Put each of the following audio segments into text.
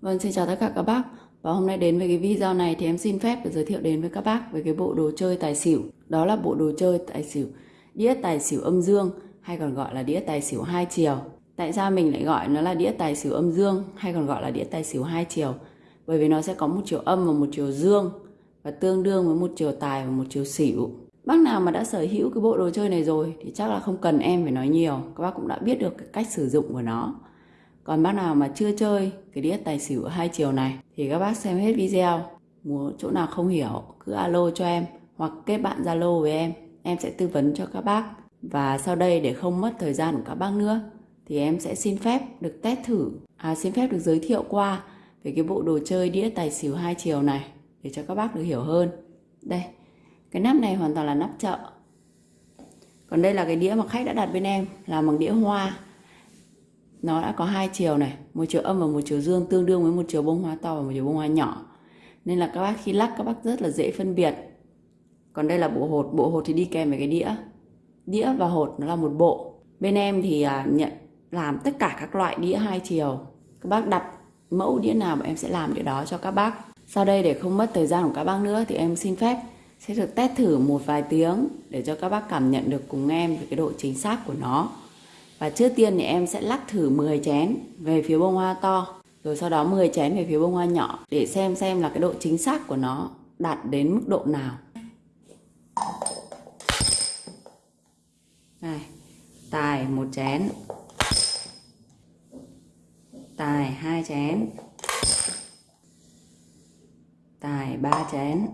Vâng, xin chào tất cả các bác. Và hôm nay đến với cái video này thì em xin phép được giới thiệu đến với các bác về cái bộ đồ chơi tài xỉu. Đó là bộ đồ chơi tài xỉu, đĩa tài xỉu âm dương hay còn gọi là đĩa tài xỉu hai chiều. Tại sao mình lại gọi nó là đĩa tài xỉu âm dương hay còn gọi là đĩa tài xỉu hai chiều? Bởi vì nó sẽ có một chiều âm và một chiều dương và tương đương với một chiều tài và một chiều xỉu. Bác nào mà đã sở hữu cái bộ đồ chơi này rồi thì chắc là không cần em phải nói nhiều. Các bác cũng đã biết được cái cách sử dụng của nó. Còn bác nào mà chưa chơi cái đĩa tài xỉu hai chiều này thì các bác xem hết video. Muốn chỗ nào không hiểu cứ alo cho em hoặc kết bạn Zalo với em. Em sẽ tư vấn cho các bác. Và sau đây để không mất thời gian của các bác nữa thì em sẽ xin phép được test thử, à, xin phép được giới thiệu qua về cái bộ đồ chơi đĩa tài xỉu hai chiều này để cho các bác được hiểu hơn. Đây, cái nắp này hoàn toàn là nắp chợ. Còn đây là cái đĩa mà khách đã đặt bên em là bằng đĩa hoa nó đã có hai chiều này một chiều âm và một chiều dương tương đương với một chiều bông hoa to và một chiều bông hoa nhỏ. Nên là các bác khi lắc các bác rất là dễ phân biệt. Còn đây là bộ hột bộ hột thì đi kèm với cái đĩa. Đĩa và hột nó là một bộ. Bên em thì à, nhận làm tất cả các loại đĩa hai chiều. Các bác đặt mẫu đĩa nào mà em sẽ làm đĩa đó cho các bác. Sau đây để không mất thời gian của các bác nữa thì em xin phép sẽ được test thử một vài tiếng để cho các bác cảm nhận được cùng em về cái độ chính xác của nó và trước tiên thì em sẽ lắc thử 10 chén về phía bông hoa to Rồi sau đó 10 chén về phía bông hoa nhỏ Để xem xem là cái độ chính xác của nó đạt đến mức độ nào. Này, tài một chén. Tài hai chén. Tài ba chén.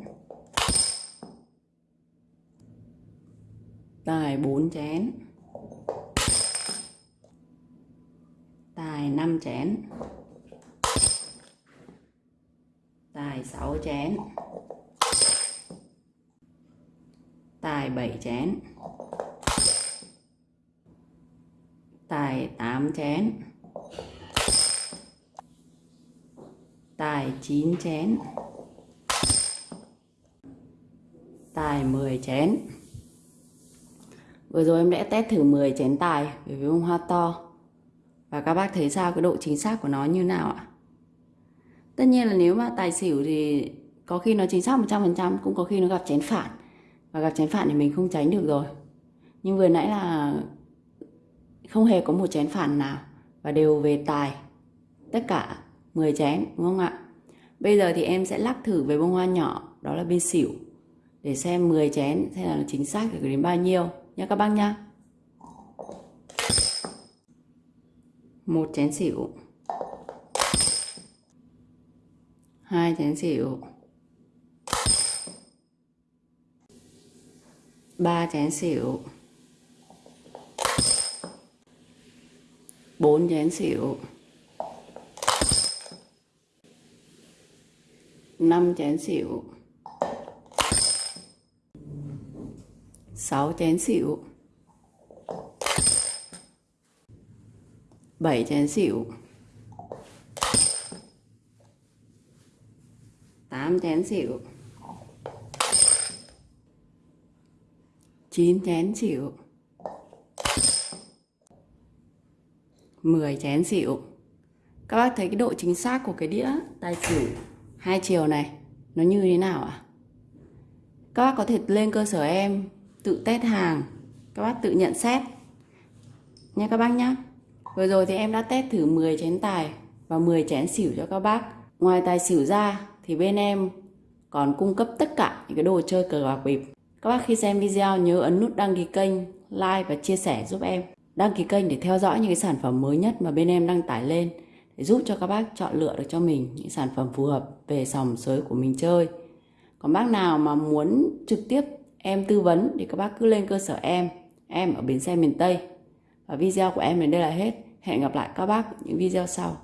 Tài bốn chén. Tài 5 chén. Tài 6 chén. Tài 7 chén. Tài 8 chén. Tài 9 chén. Tài 10 chén. Vừa rồi em đã test thử 10 chén tài với bông hoa to và các bác thấy sao cái độ chính xác của nó như nào ạ? Tất nhiên là nếu mà tài xỉu thì có khi nó chính xác 100% cũng có khi nó gặp chén phản. Và gặp chén phản thì mình không tránh được rồi. Nhưng vừa nãy là không hề có một chén phản nào và đều về tài. Tất cả 10 chén, đúng không ạ? Bây giờ thì em sẽ lắc thử với bông hoa nhỏ, đó là bên xỉu để xem 10 chén xem là chính xác được đến bao nhiêu nha các bác nha một chén xỉu. Hai chén xỉu. Ba chén xỉu. Bốn chén xỉu. Năm chén xỉu. Sáu chén xỉu. 7 chén xỉu 8 chén xỉu 9 chén xỉu 10 chén xỉu Các bác thấy cái độ chính xác của cái đĩa tài xỉu hai chiều này, nó như thế nào ạ? À? Các bác có thể lên cơ sở em tự test hàng, Các bác tự nhận xét Nha các bác nhé Vừa rồi thì em đã test thử 10 chén tài và 10 chén xỉu cho các bác. Ngoài tài xỉu ra thì bên em còn cung cấp tất cả những cái đồ chơi cờ bạc bịp. Các bác khi xem video nhớ ấn nút đăng ký kênh, like và chia sẻ giúp em. Đăng ký kênh để theo dõi những cái sản phẩm mới nhất mà bên em đăng tải lên để giúp cho các bác chọn lựa được cho mình những sản phẩm phù hợp về sòng sới của mình chơi. Còn bác nào mà muốn trực tiếp em tư vấn thì các bác cứ lên cơ sở em, em ở bến xe miền Tây. Và video của em đến đây là hết. Hẹn gặp lại các bác những video sau.